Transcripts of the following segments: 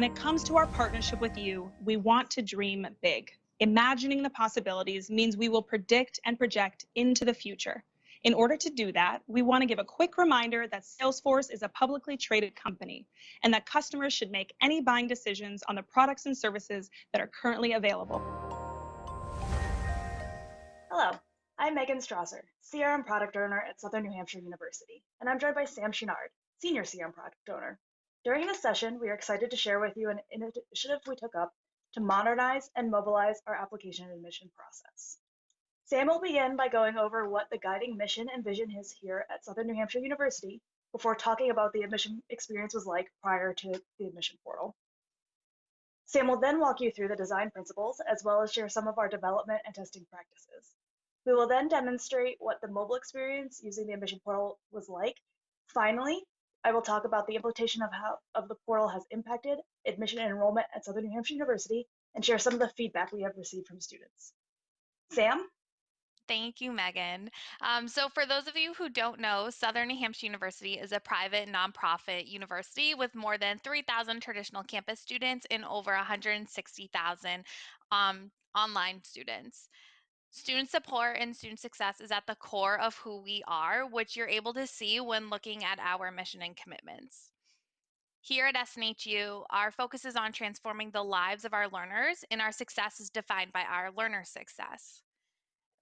When it comes to our partnership with you, we want to dream big. Imagining the possibilities means we will predict and project into the future. In order to do that, we want to give a quick reminder that Salesforce is a publicly traded company and that customers should make any buying decisions on the products and services that are currently available. Hello, I'm Megan Strasser, CRM Product Owner at Southern New Hampshire University, and I'm joined by Sam Chenard, Senior CRM Product Owner. During this session, we are excited to share with you an initiative we took up to modernize and mobilize our application admission process. Sam will begin by going over what the guiding mission and vision is here at Southern New Hampshire University before talking about the admission experience was like prior to the admission portal. Sam will then walk you through the design principles as well as share some of our development and testing practices. We will then demonstrate what the mobile experience using the admission portal was like. Finally, I will talk about the implementation of how of the portal has impacted admission and enrollment at Southern New Hampshire University and share some of the feedback we have received from students. Sam? Thank you, Megan. Um, so, for those of you who don't know, Southern New Hampshire University is a private nonprofit university with more than 3,000 traditional campus students and over 160,000 um, online students. Student support and student success is at the core of who we are, which you're able to see when looking at our mission and commitments. Here at SNHU, our focus is on transforming the lives of our learners, and our success is defined by our learner success.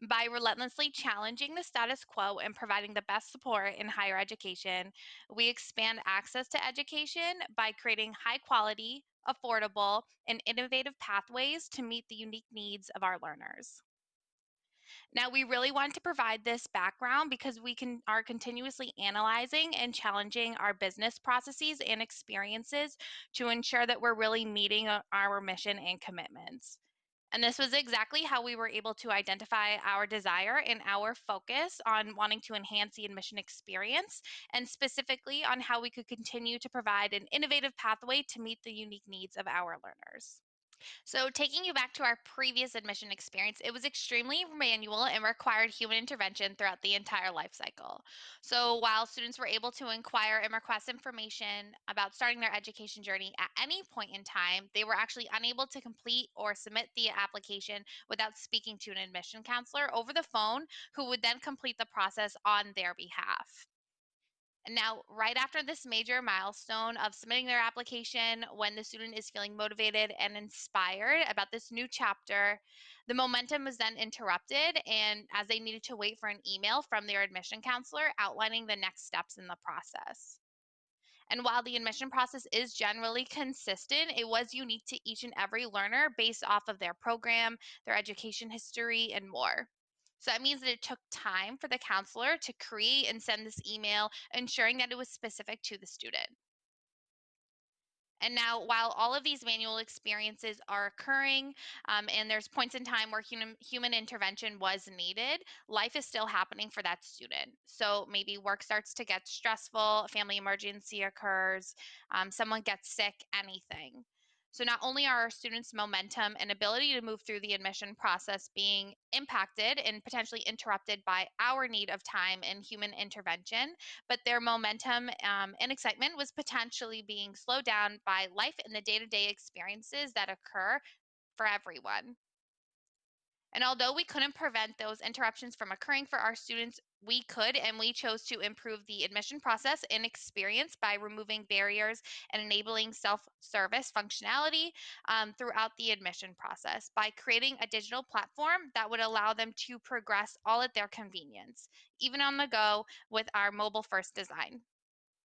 By relentlessly challenging the status quo and providing the best support in higher education, we expand access to education by creating high quality, affordable, and innovative pathways to meet the unique needs of our learners. Now, we really want to provide this background because we can are continuously analyzing and challenging our business processes and experiences to ensure that we're really meeting uh, our mission and commitments. And this was exactly how we were able to identify our desire and our focus on wanting to enhance the admission experience, and specifically on how we could continue to provide an innovative pathway to meet the unique needs of our learners. So, taking you back to our previous admission experience, it was extremely manual and required human intervention throughout the entire life cycle. So, while students were able to inquire and request information about starting their education journey at any point in time, they were actually unable to complete or submit the application without speaking to an admission counselor over the phone, who would then complete the process on their behalf. Now, right after this major milestone of submitting their application, when the student is feeling motivated and inspired about this new chapter, the momentum was then interrupted, and as they needed to wait for an email from their admission counselor outlining the next steps in the process. And while the admission process is generally consistent, it was unique to each and every learner based off of their program, their education history, and more. So that means that it took time for the counselor to create and send this email, ensuring that it was specific to the student. And now, while all of these manual experiences are occurring um, and there's points in time where human, human intervention was needed, life is still happening for that student. So maybe work starts to get stressful, family emergency occurs, um, someone gets sick, anything. So not only are our students' momentum and ability to move through the admission process being impacted and potentially interrupted by our need of time and human intervention, but their momentum um, and excitement was potentially being slowed down by life and the day-to-day experiences that occur for everyone. And although we couldn't prevent those interruptions from occurring for our students, we could and we chose to improve the admission process and experience by removing barriers and enabling self-service functionality um, throughout the admission process by creating a digital platform that would allow them to progress all at their convenience, even on the go with our mobile first design.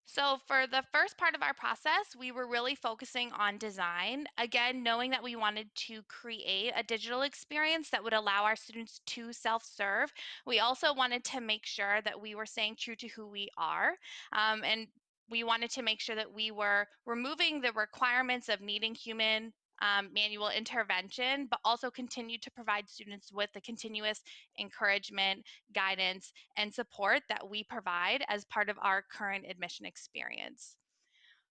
So, for the first part of our process, we were really focusing on design. Again, knowing that we wanted to create a digital experience that would allow our students to self serve. We also wanted to make sure that we were staying true to who we are. Um, and we wanted to make sure that we were removing the requirements of needing human um, manual intervention, but also continue to provide students with the continuous encouragement, guidance, and support that we provide as part of our current admission experience.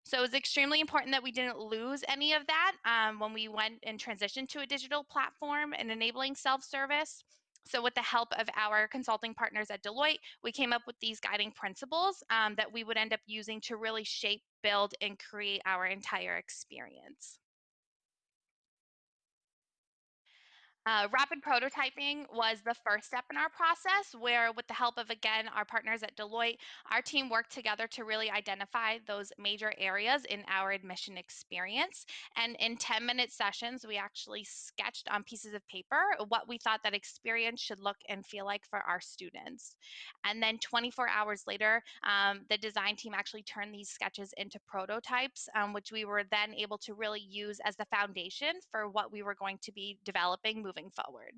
So it was extremely important that we didn't lose any of that um, when we went and transitioned to a digital platform and enabling self-service. So with the help of our consulting partners at Deloitte, we came up with these guiding principles um, that we would end up using to really shape build and create our entire experience. Uh, rapid prototyping was the first step in our process, where, with the help of again our partners at Deloitte, our team worked together to really identify those major areas in our admission experience. And in 10 minute sessions, we actually sketched on pieces of paper what we thought that experience should look and feel like for our students. And then 24 hours later, um, the design team actually turned these sketches into prototypes, um, which we were then able to really use as the foundation for what we were going to be developing moving forward.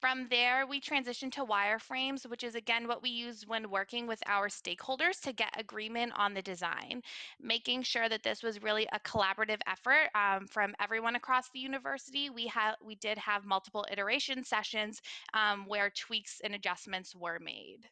From there, we transitioned to wireframes, which is again what we use when working with our stakeholders to get agreement on the design, making sure that this was really a collaborative effort um, from everyone across the university. We had we did have multiple iteration sessions um, where tweaks and adjustments were made.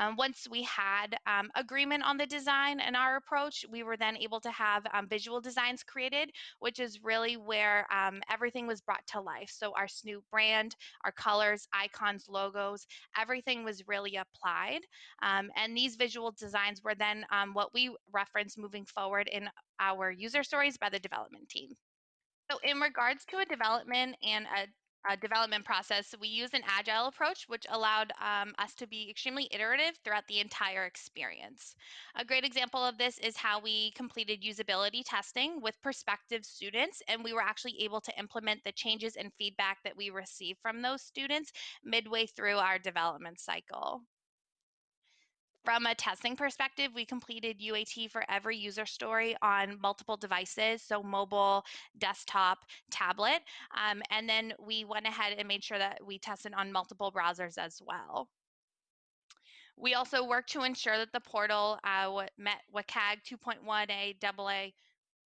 Um, once we had um, agreement on the design and our approach, we were then able to have um, visual designs created, which is really where um, everything was brought to life. So our Snoop brand, our colors, icons, logos, everything was really applied. Um, and these visual designs were then what we reference moving forward in our user stories by the development team. So in regards to a development and a uh, development process, we use an agile approach, which allowed um, us to be extremely iterative throughout the entire experience. A great example of this is how we completed usability testing with prospective students, and we were actually able to implement the changes and feedback that we received from those students midway through our development cycle. From a testing perspective, we completed UAT for every user story on multiple devices, so mobile, desktop, tablet. Um, and then we went ahead and made sure that we tested on multiple browsers as well. We also worked to ensure that the portal uh, met WCAG 2.1a AA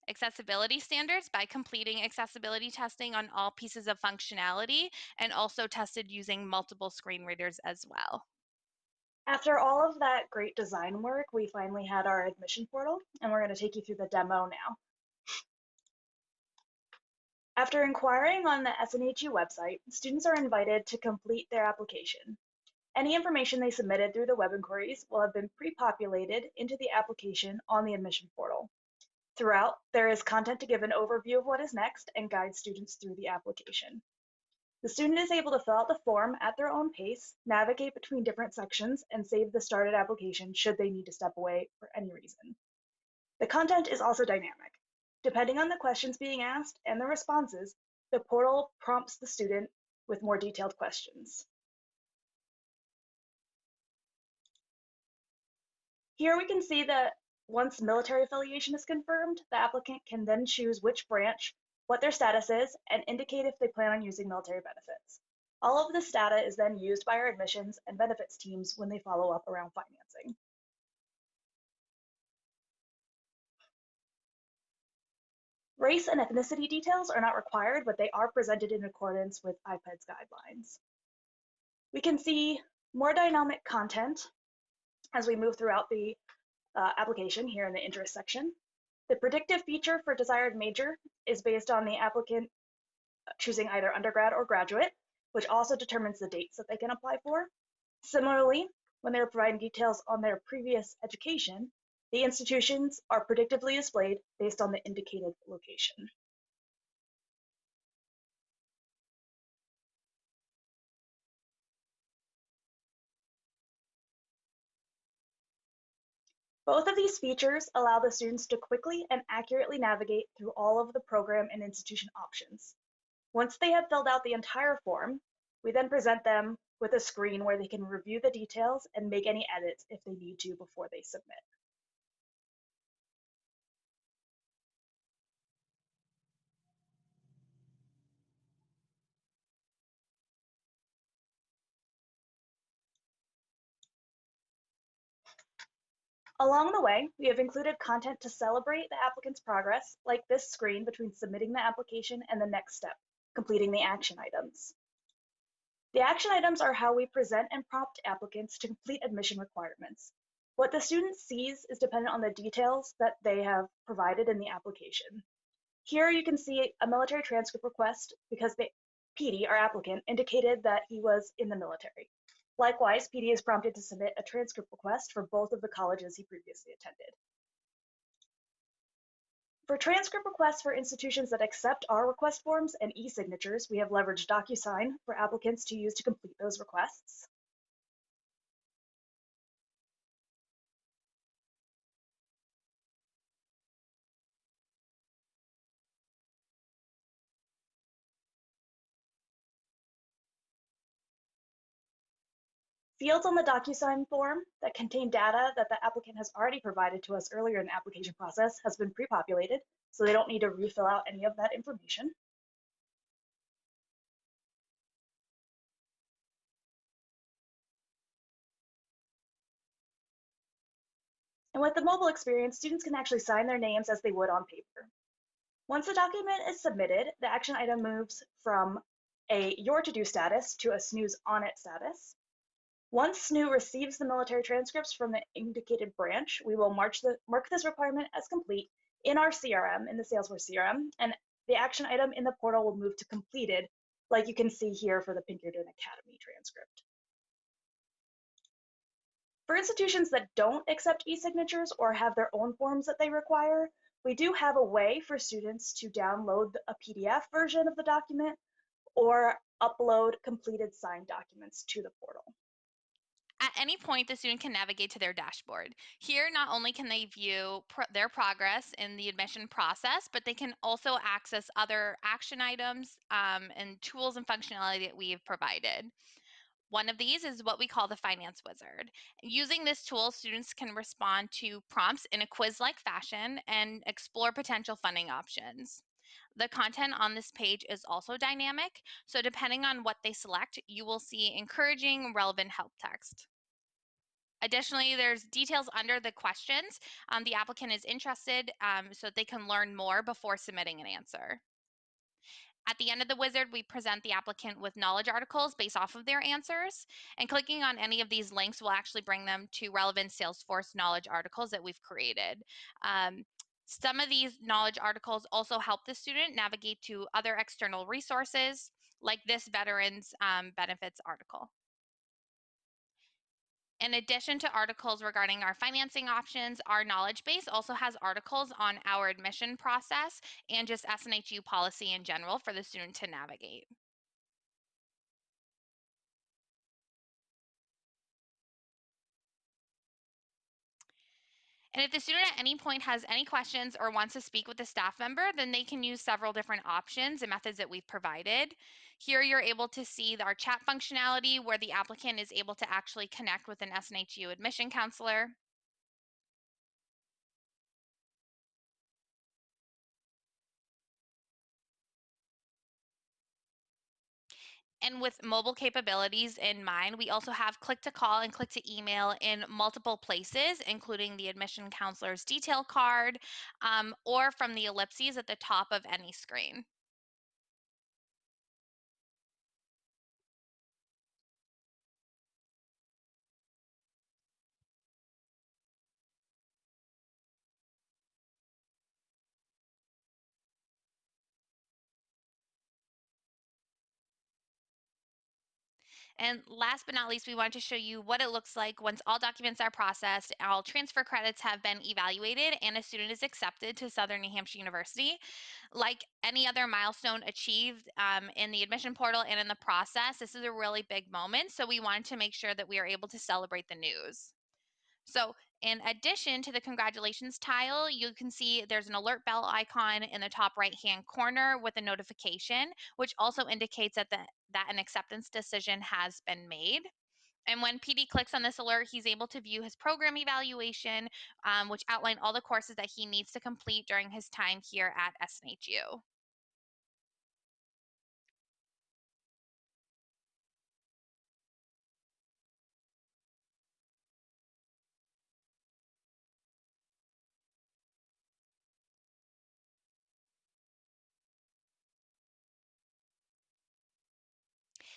accessibility standards by completing accessibility testing on all pieces of functionality and also tested using multiple screen readers as well. After all of that great design work, we finally had our admission portal, and we're going to take you through the demo now. After inquiring on the SNHU website, students are invited to complete their application. Any information they submitted through the web inquiries will have been pre-populated into the application on the admission portal. Throughout, there is content to give an overview of what is next and guide students through the application. The student is able to fill out the form at their own pace, navigate between different sections, and save the started application should they need to step away for any reason. The content is also dynamic. Depending on the questions being asked and the responses, the portal prompts the student with more detailed questions. Here we can see that once military affiliation is confirmed, the applicant can then choose which branch what their status is, and indicate if they plan on using military benefits. All of this data is then used by our admissions and benefits teams when they follow up around financing. Race and ethnicity details are not required, but they are presented in accordance with IPEDS guidelines. We can see more dynamic content as we move throughout the uh, application here in the interest section. The predictive feature for desired major is based on the applicant choosing either undergrad or graduate, which also determines the dates that they can apply for. Similarly, when they're providing details on their previous education, the institutions are predictively displayed based on the indicated location. Both of these features allow the students to quickly and accurately navigate through all of the program and institution options. Once they have filled out the entire form, we then present them with a screen where they can review the details and make any edits if they need to before they submit. Along the way, we have included content to celebrate the applicant's progress, like this screen between submitting the application and the next step, completing the action items. The action items are how we present and prompt applicants to complete admission requirements. What the student sees is dependent on the details that they have provided in the application. Here you can see a military transcript request because the PD, our applicant, indicated that he was in the military. Likewise, PD is prompted to submit a transcript request for both of the colleges he previously attended. For transcript requests for institutions that accept our request forms and e-signatures, we have leveraged DocuSign for applicants to use to complete those requests. Fields on the DocuSign form that contain data that the applicant has already provided to us earlier in the application process has been pre-populated, so they don't need to refill out any of that information. And with the mobile experience, students can actually sign their names as they would on paper. Once the document is submitted, the action item moves from a your to-do status to a snooze on it status. Once SNHU receives the military transcripts from the indicated branch, we will the, mark this requirement as complete in our CRM, in the Salesforce CRM, and the action item in the portal will move to completed, like you can see here for the Pinkerton Academy transcript. For institutions that don't accept e-signatures or have their own forms that they require, we do have a way for students to download a PDF version of the document or upload completed signed documents to the portal. At any point, the student can navigate to their dashboard. Here, not only can they view their progress in the admission process, but they can also access other action items um, and tools and functionality that we've provided. One of these is what we call the Finance Wizard. Using this tool, students can respond to prompts in a quiz-like fashion and explore potential funding options. The content on this page is also dynamic, so depending on what they select, you will see encouraging, relevant help text. Additionally, there's details under the questions um, the applicant is interested um, so they can learn more before submitting an answer. At the end of the wizard, we present the applicant with knowledge articles based off of their answers. And clicking on any of these links will actually bring them to relevant Salesforce knowledge articles that we've created. Um, some of these knowledge articles also help the student navigate to other external resources like this veterans um, benefits article. In addition to articles regarding our financing options, our knowledge base also has articles on our admission process and just SNHU policy in general for the student to navigate. And if the student at any point has any questions or wants to speak with a staff member, then they can use several different options and methods that we've provided. Here you're able to see our chat functionality where the applicant is able to actually connect with an SNHU admission counselor. And with mobile capabilities in mind, we also have click to call and click to email in multiple places, including the admission counselor's detail card um, or from the ellipses at the top of any screen. And last but not least, we want to show you what it looks like once all documents are processed, all transfer credits have been evaluated, and a student is accepted to Southern New Hampshire University. Like any other milestone achieved um, in the admission portal and in the process, this is a really big moment. So we wanted to make sure that we are able to celebrate the news. So in addition to the congratulations tile, you can see there's an alert bell icon in the top right hand corner with a notification, which also indicates that, the, that an acceptance decision has been made. And when PD clicks on this alert, he's able to view his program evaluation, um, which outline all the courses that he needs to complete during his time here at SNHU.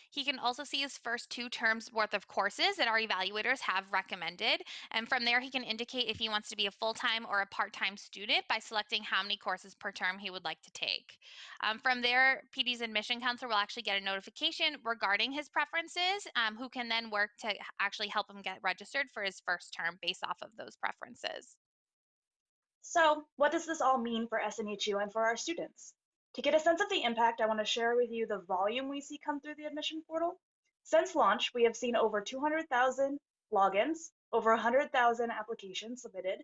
He can also see his first two terms worth of courses that our evaluators have recommended. And from there, he can indicate if he wants to be a full-time or a part-time student by selecting how many courses per term he would like to take. Um, from there, PD's admission counselor will actually get a notification regarding his preferences, um, who can then work to actually help him get registered for his first term based off of those preferences. So what does this all mean for SNHU and for our students? To get a sense of the impact, I want to share with you the volume we see come through the admission portal. Since launch, we have seen over 200,000 logins, over 100,000 applications submitted,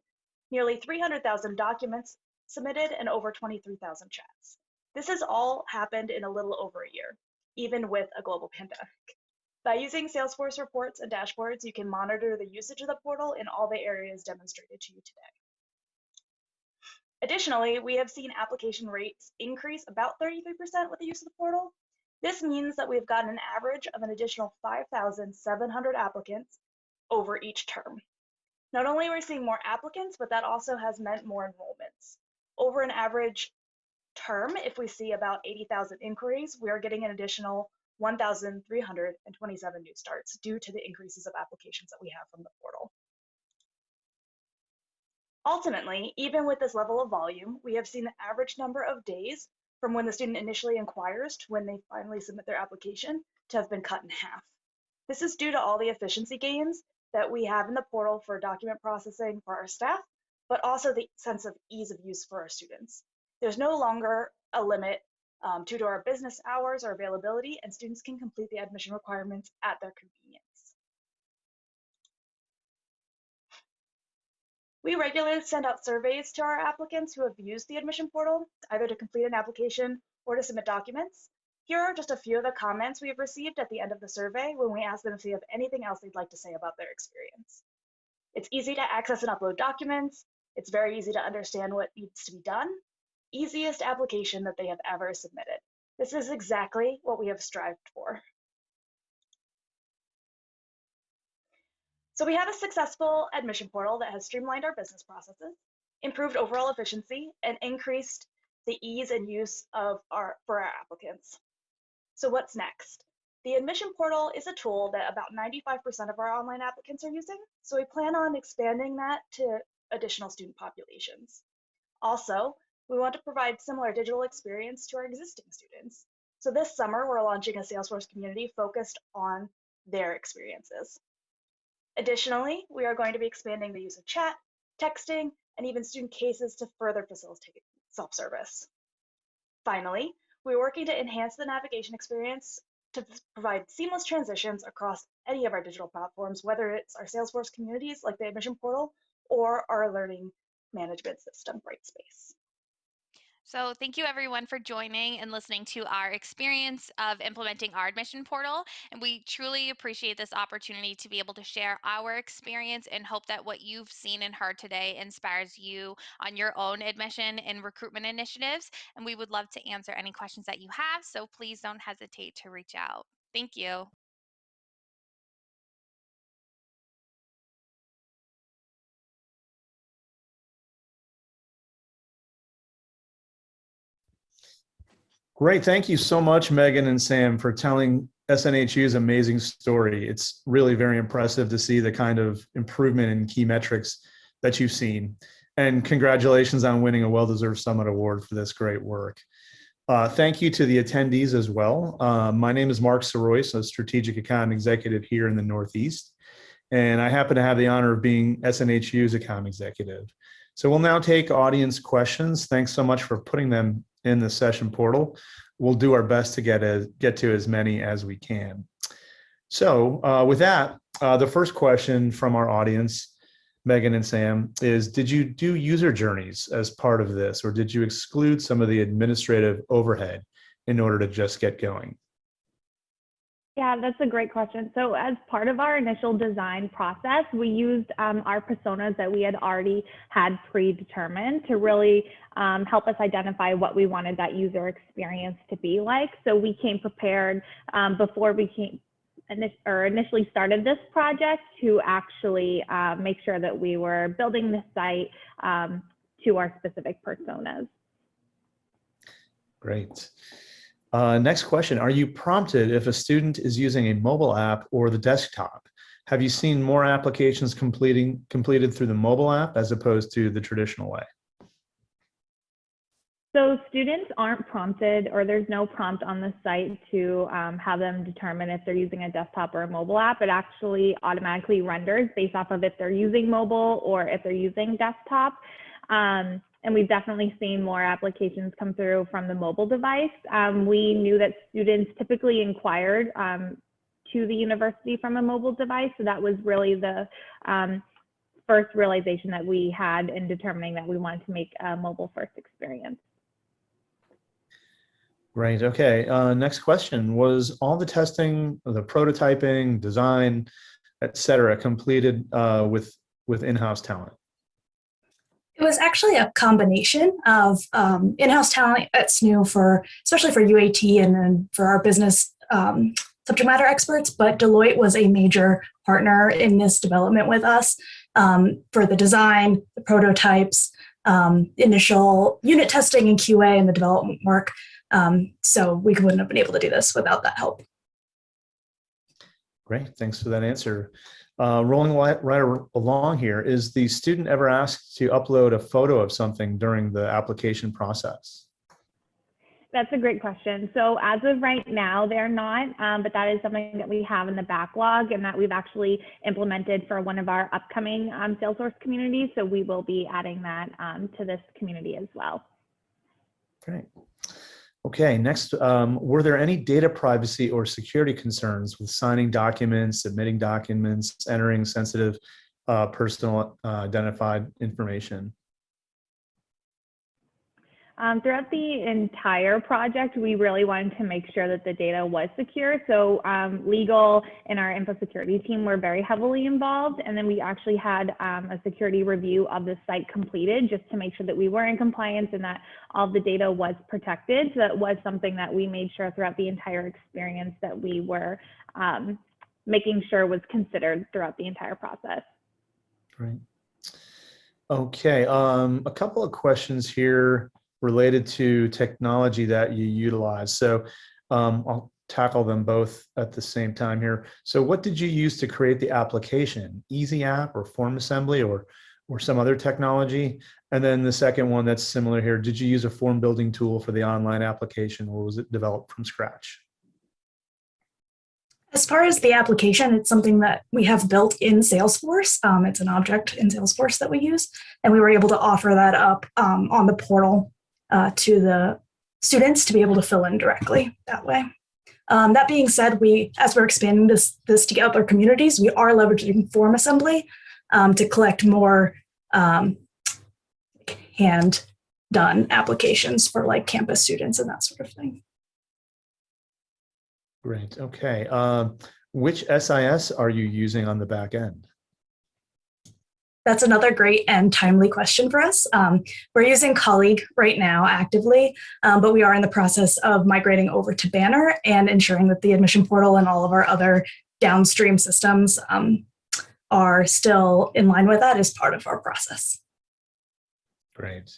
nearly 300,000 documents submitted, and over 23,000 chats. This has all happened in a little over a year, even with a global pandemic. By using Salesforce reports and dashboards, you can monitor the usage of the portal in all the areas demonstrated to you today. Additionally, we have seen application rates increase about 33% with the use of the portal. This means that we've gotten an average of an additional 5,700 applicants over each term. Not only are we seeing more applicants, but that also has meant more enrollments. Over an average term, if we see about 80,000 inquiries, we are getting an additional 1,327 new starts due to the increases of applications that we have from the portal. Ultimately, even with this level of volume, we have seen the average number of days from when the student initially inquires to when they finally submit their application to have been cut in half. This is due to all the efficiency gains that we have in the portal for document processing for our staff, but also the sense of ease of use for our students. There's no longer a limit um, due to our business hours or availability, and students can complete the admission requirements at their convenience. We regularly send out surveys to our applicants who have used the admission portal, either to complete an application or to submit documents. Here are just a few of the comments we have received at the end of the survey when we ask them if they have anything else they'd like to say about their experience. It's easy to access and upload documents. It's very easy to understand what needs to be done. Easiest application that they have ever submitted. This is exactly what we have strived for. So we have a successful admission portal that has streamlined our business processes, improved overall efficiency, and increased the ease and use of our for our applicants. So what's next? The admission portal is a tool that about 95% of our online applicants are using, so we plan on expanding that to additional student populations. Also, we want to provide similar digital experience to our existing students. So this summer, we're launching a Salesforce community focused on their experiences. Additionally, we are going to be expanding the use of chat, texting, and even student cases to further facilitate self-service. Finally, we're working to enhance the navigation experience to provide seamless transitions across any of our digital platforms, whether it's our Salesforce communities like the admission portal or our learning management system, Brightspace. So thank you everyone for joining and listening to our experience of implementing our admission portal. And we truly appreciate this opportunity to be able to share our experience and hope that what you've seen and heard today inspires you on your own admission and recruitment initiatives. And we would love to answer any questions that you have. So please don't hesitate to reach out. Thank you. Great. Thank you so much, Megan and Sam, for telling SNHU's amazing story. It's really very impressive to see the kind of improvement in key metrics that you've seen. And congratulations on winning a well-deserved Summit Award for this great work. Uh, thank you to the attendees as well. Uh, my name is Mark Sorois, a strategic account executive here in the Northeast. And I happen to have the honor of being SNHU's account executive. So we'll now take audience questions. Thanks so much for putting them in the session portal. We'll do our best to get, a, get to as many as we can. So uh, with that, uh, the first question from our audience, Megan and Sam, is did you do user journeys as part of this or did you exclude some of the administrative overhead in order to just get going? Yeah, that's a great question. So as part of our initial design process, we used um, our personas that we had already had predetermined to really um, help us identify what we wanted that user experience to be like. So we came prepared um, before we came or initially started this project to actually uh, make sure that we were building the site um, to our specific personas. Great. Uh, next question, are you prompted if a student is using a mobile app or the desktop? Have you seen more applications completing completed through the mobile app as opposed to the traditional way? So students aren't prompted or there's no prompt on the site to um, have them determine if they're using a desktop or a mobile app. It actually automatically renders based off of if they're using mobile or if they're using desktop. Um, and we've definitely seen more applications come through from the mobile device. Um, we knew that students typically inquired um, to the university from a mobile device. So that was really the um, first realization that we had in determining that we wanted to make a mobile first experience. Great. Okay. Uh, next question was all the testing, the prototyping, design, et cetera, completed uh, with with in-house talent. It was actually a combination of um, in-house talent at SNHU for, especially for UAT and for our business um, subject matter experts, but Deloitte was a major partner in this development with us um, for the design, the prototypes, um, initial unit testing and QA and the development work. Um, so we wouldn't have been able to do this without that help. Great. Thanks for that answer. Uh, rolling right, along here, is the student ever asked to upload a photo of something during the application process? That's a great question. So as of right now, they're not, um, but that is something that we have in the backlog and that we've actually implemented for one of our upcoming um, Salesforce communities. So we will be adding that um, to this community as well. Great. Okay, next, um, were there any data privacy or security concerns with signing documents, submitting documents, entering sensitive uh, personal uh, identified information? Um, throughout the entire project, we really wanted to make sure that the data was secure. So um, legal and our info security team were very heavily involved. And then we actually had um, a security review of the site completed just to make sure that we were in compliance and that all the data was protected. So that was something that we made sure throughout the entire experience that we were um, making sure was considered throughout the entire process. Great. Okay, um, a couple of questions here related to technology that you utilize. So um, I'll tackle them both at the same time here. So what did you use to create the application? Easy App or FormAssembly or, or some other technology? And then the second one that's similar here, did you use a form building tool for the online application or was it developed from scratch? As far as the application, it's something that we have built in Salesforce. Um, it's an object in Salesforce that we use, and we were able to offer that up um, on the portal uh, to the students to be able to fill in directly that way. Um, that being said, we, as we're expanding this, this to other communities, we are leveraging FormAssembly um, to collect more um, hand done applications for like campus students and that sort of thing. Great. Okay. Um, which SIS are you using on the back end? That's another great and timely question for us. Um, we're using Colleague right now actively, um, but we are in the process of migrating over to Banner and ensuring that the admission portal and all of our other downstream systems um, are still in line with that as part of our process. Great.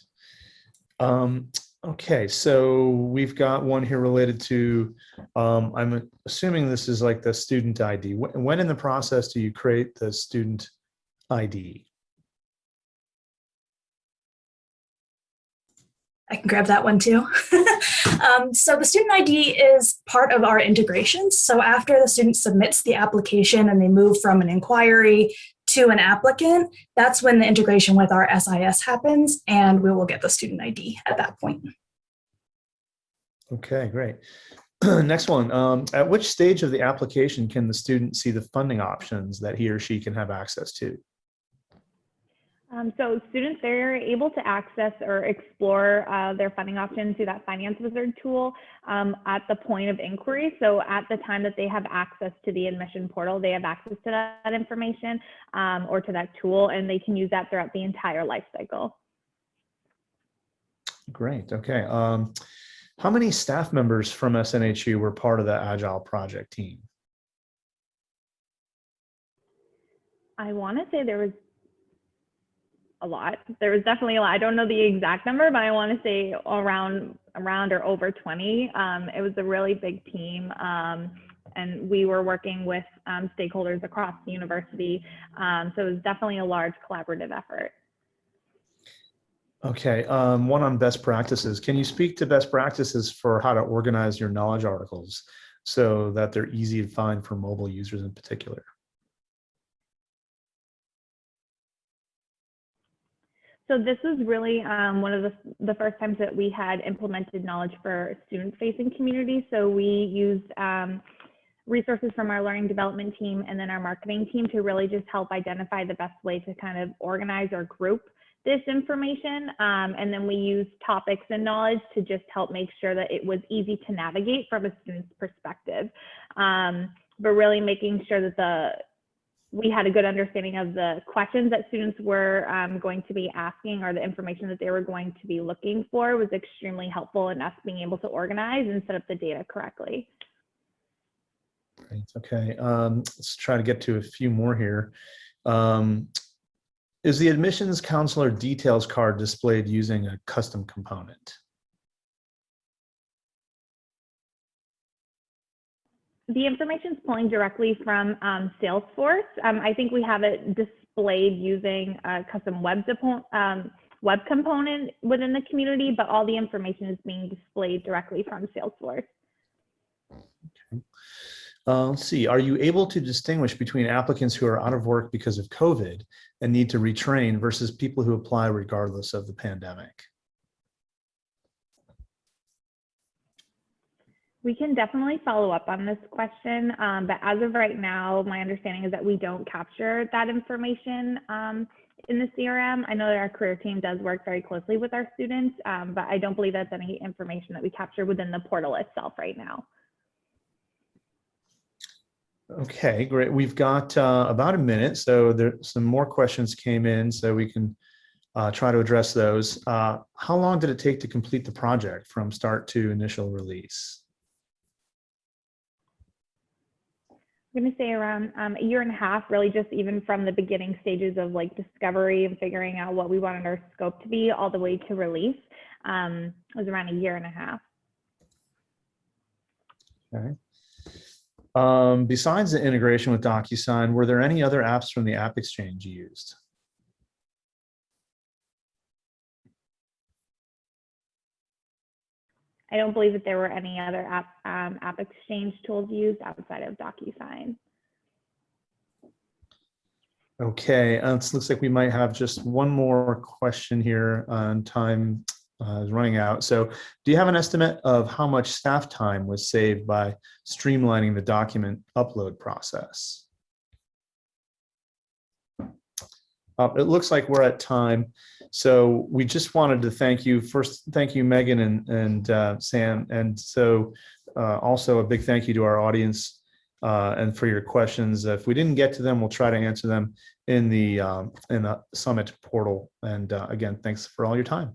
Um, okay, so we've got one here related to, um, I'm assuming this is like the student ID. When, when in the process do you create the student ID? I can grab that one too. um, so the student ID is part of our integrations. So after the student submits the application and they move from an inquiry to an applicant, that's when the integration with our SIS happens and we will get the student ID at that point. Okay, great. Next one, um, at which stage of the application can the student see the funding options that he or she can have access to? Um, so students, they're able to access or explore uh, their funding options through that Finance Wizard tool um, at the point of inquiry. So at the time that they have access to the admission portal, they have access to that information um, or to that tool, and they can use that throughout the entire life cycle. Great, okay. Um, how many staff members from SNHU were part of the Agile project team? I want to say there was a lot. There was definitely a lot. I don't know the exact number, but I want to say around around or over 20. Um, it was a really big team. Um, and we were working with um, stakeholders across the university. Um, so it was definitely a large collaborative effort. Okay, um, one on best practices. Can you speak to best practices for how to organize your knowledge articles so that they're easy to find for mobile users in particular? So this was really um, one of the, the first times that we had implemented knowledge for student-facing communities. So we used um, resources from our learning development team and then our marketing team to really just help identify the best way to kind of organize or group this information. Um, and then we used topics and knowledge to just help make sure that it was easy to navigate from a student's perspective. Um, but really making sure that the we had a good understanding of the questions that students were um, going to be asking or the information that they were going to be looking for was extremely helpful in us being able to organize and set up the data correctly. Great. Okay, um, let's try to get to a few more here. Um, is the admissions counselor details card displayed using a custom component? The information is pulling directly from um, Salesforce. Um, I think we have it displayed using a custom web, um, web component within the community, but all the information is being displayed directly from Salesforce. Okay. Uh, let's see, are you able to distinguish between applicants who are out of work because of COVID and need to retrain versus people who apply regardless of the pandemic? We can definitely follow up on this question, um, but as of right now, my understanding is that we don't capture that information um, in the CRM. I know that our career team does work very closely with our students, um, but I don't believe that's any information that we capture within the portal itself right now. Okay, great. We've got uh, about a minute, so there some more questions came in, so we can uh, try to address those. Uh, how long did it take to complete the project from start to initial release? I'm going to say around um, a year and a half, really just even from the beginning stages of like discovery and figuring out what we wanted our scope to be all the way to release. Um, was around a year and a half. Okay. Um, besides the integration with DocuSign, were there any other apps from the AppExchange you used? I don't believe that there were any other app, um, AppExchange tools used outside of DocuSign. Okay, uh, it looks like we might have just one more question here on time uh, is running out. So do you have an estimate of how much staff time was saved by streamlining the document upload process? Uh, it looks like we're at time. So we just wanted to thank you. First, thank you, Megan and, and uh, Sam. And so uh, also a big thank you to our audience uh, and for your questions. If we didn't get to them, we'll try to answer them in the, um, in the summit portal. And uh, again, thanks for all your time.